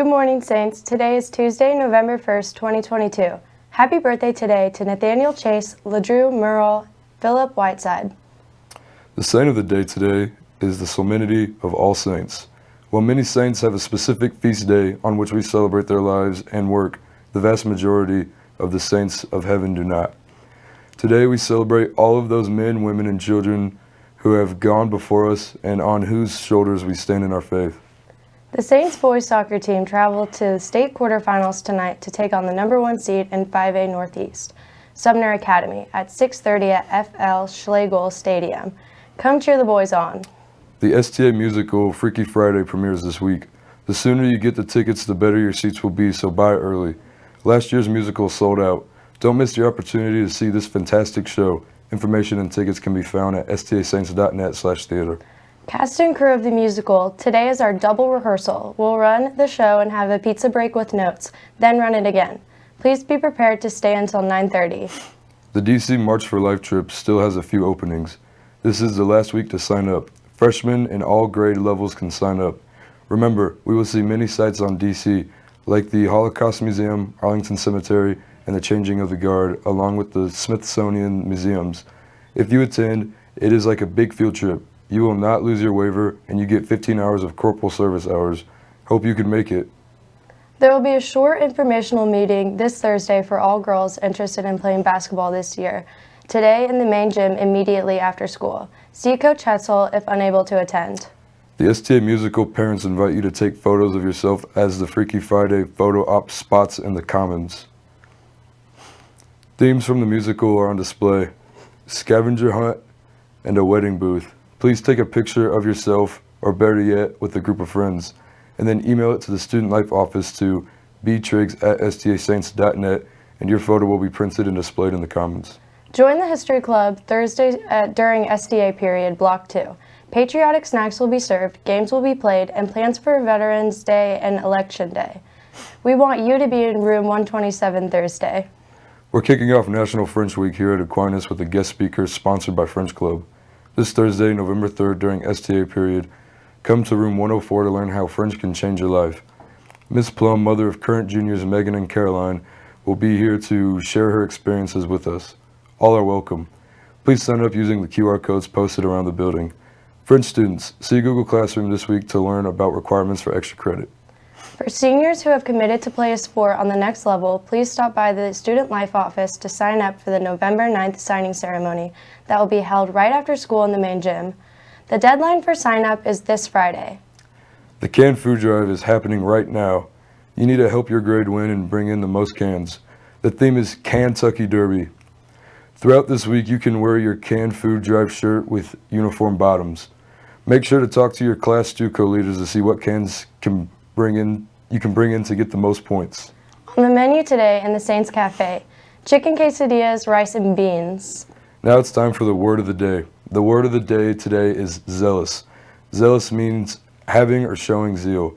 afternoon, Saints. Today is Tuesday, November 1st, 2022. Happy birthday today to Nathaniel Chase, LeDrew Merle, Philip Whiteside. The saint of the day today is the solemnity of all saints. While many saints have a specific feast day on which we celebrate their lives and work, the vast majority of the saints of heaven do not. Today we celebrate all of those men, women, and children who have gone before us and on whose shoulders we stand in our faith. The Saints boys soccer team traveled to the state quarterfinals tonight to take on the number one seed in 5A Northeast, Sumner Academy, at 6.30 at FL Schlagle Stadium. Come cheer the boys on. The STA musical Freaky Friday premieres this week. The sooner you get the tickets, the better your seats will be, so buy early. Last year's musical sold out. Don't miss the opportunity to see this fantastic show. Information and tickets can be found at stasaints.net slash theater. Cast and crew of the musical, today is our double rehearsal. We'll run the show and have a pizza break with notes, then run it again. Please be prepared to stay until 9.30. The DC March for Life trip still has a few openings. This is the last week to sign up. Freshmen in all grade levels can sign up. Remember, we will see many sites on DC, like the Holocaust Museum, Arlington Cemetery, and the Changing of the Guard, along with the Smithsonian Museums. If you attend, it is like a big field trip. You will not lose your waiver, and you get 15 hours of corporal service hours. Hope you can make it. There will be a short informational meeting this Thursday for all girls interested in playing basketball this year. Today in the main gym immediately after school. See Coach Hetzel if unable to attend. The STA Musical parents invite you to take photos of yourself as the Freaky Friday photo op spots in the Commons. Themes from the musical are on display. Scavenger hunt and a wedding booth. Please take a picture of yourself, or better yet, with a group of friends, and then email it to the Student Life Office to btriggs at stasaints.net, and your photo will be printed and displayed in the Commons. Join the History Club Thursday uh, during SDA period, Block 2. Patriotic snacks will be served, games will be played, and plans for Veterans Day and Election Day. We want you to be in room 127 Thursday. We're kicking off National French Week here at Aquinas with a guest speaker sponsored by French Club. This Thursday, November 3rd, during STA period, come to room 104 to learn how French can change your life. Miss Plum, mother of current juniors Megan and Caroline, will be here to share her experiences with us. All are welcome. Please sign up using the QR codes posted around the building. French students, see Google Classroom this week to learn about requirements for extra credit. For seniors who have committed to play a sport on the next level, please stop by the Student Life office to sign up for the November 9th signing ceremony that will be held right after school in the main gym. The deadline for sign up is this Friday. The canned food drive is happening right now. You need to help your grade win and bring in the most cans. The theme is Kentucky Derby. Throughout this week, you can wear your canned food drive shirt with uniform bottoms. Make sure to talk to your class 2 co-leaders to see what cans can bring in you can bring in to get the most points. On the menu today in the Saints Cafe, chicken quesadillas, rice and beans. Now it's time for the word of the day. The word of the day today is zealous. Zealous means having or showing zeal.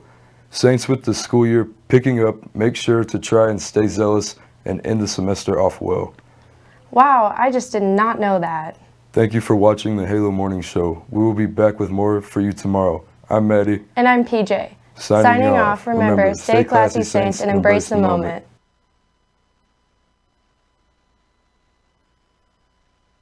Saints with the school year picking up, make sure to try and stay zealous and end the semester off well. Wow, I just did not know that. Thank you for watching the Halo Morning Show. We will be back with more for you tomorrow. I'm Maddie. And I'm PJ. Signing, Signing off. off, remember, stay classy, Saints, and embrace the moment.